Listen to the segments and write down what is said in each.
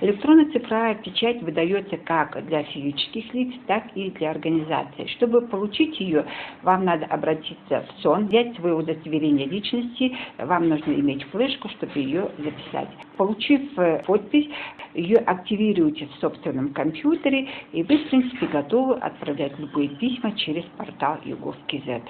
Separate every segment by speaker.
Speaker 1: Электронная цифровая печать выдается как для физических лиц, так и для организаций. Чтобы получить ее, вам надо обратиться в СОН, взять свое удостоверение личности, вам нужно иметь флешку, чтобы ее записать. Получив э, подпись, ее активируете в собственном компьютере, и вы, в принципе, готовы отправлять любые письма через портал YouGov.kz.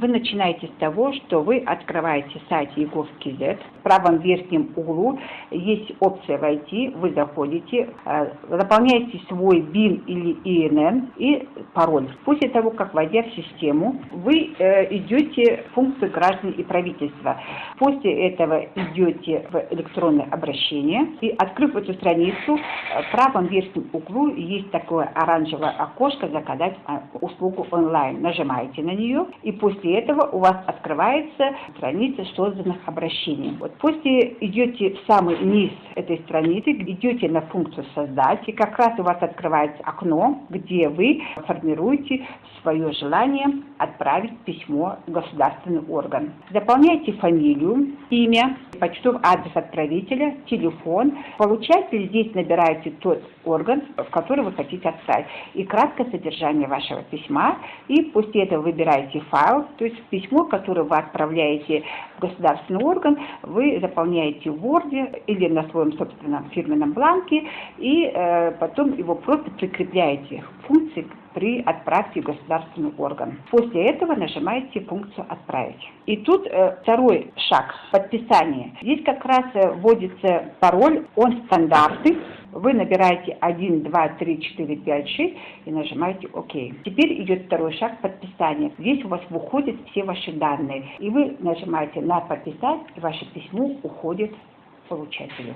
Speaker 1: Вы начинаете с того, что вы открываете сайт Егов.кз. В правом верхнем углу есть опция «Войти». Вы заходите, э, заполняете свой БИН или ИНН и пароль. После того, как войдя в систему, вы э, идете в функцию граждан и правительства. После этого идете в электронное обращение и, открыв эту страницу, э, в правом верхнем углу есть такое оранжевое окошко «Заказать услугу онлайн». Нажимаете на нее и после после этого у вас открывается страница созданных обращений. Вот после идете в самый низ этой страницы, идете на функцию «Создать», и как раз у вас открывается окно, где вы формируете свое желание отправить письмо в государственный орган. Заполняете фамилию, имя, почтовый адрес отправителя, телефон. Получатель здесь набираете тот орган, в который вы хотите отправить. И краткое содержание вашего письма. И после этого выбираете файл, то есть письмо, которое вы отправляете в государственный орган, вы заполняете в Word или на своем собственном фирменном бланке, и э, потом его просто прикрепляете к функции при отправке в государственный орган. После этого нажимаете функцию «Отправить». И тут э, второй шаг – подписание. Здесь как раз э, вводится пароль, он стандартный, вы набираете 1, 2, 3, 4, 5, 6 и нажимаете ОК. Теперь идет второй шаг подписания. Здесь у вас выходят все ваши данные. И вы нажимаете на подписать, и ваше письмо уходит получателю.